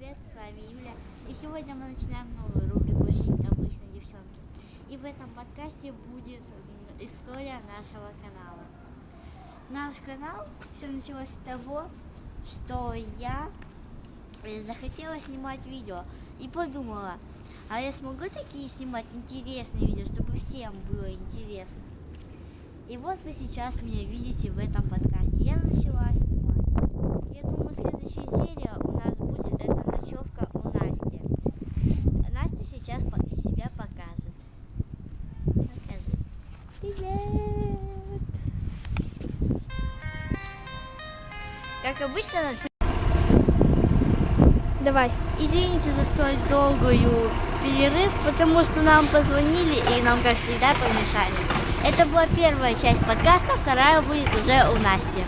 привет, с вами Юля. И сегодня мы начинаем новую рубрику «Жизнь обычной девчонки». И в этом подкасте будет история нашего канала. Наш канал все началось с того, что я э, захотела снимать видео и подумала, а я смогу такие снимать интересные видео, чтобы всем было интересно. И вот вы сейчас меня видите в этом подкасте. Я начала снимать. Я думаю, следующая серия у нас будет, это ночевка у Насти. Настя сейчас по- себя покажет. Покажи. Привет! Как обычно, Давай. извините за столь долгую перерыв, потому что нам позвонили и нам, как всегда, помешали. Это была первая часть подкаста, вторая будет уже у Насти.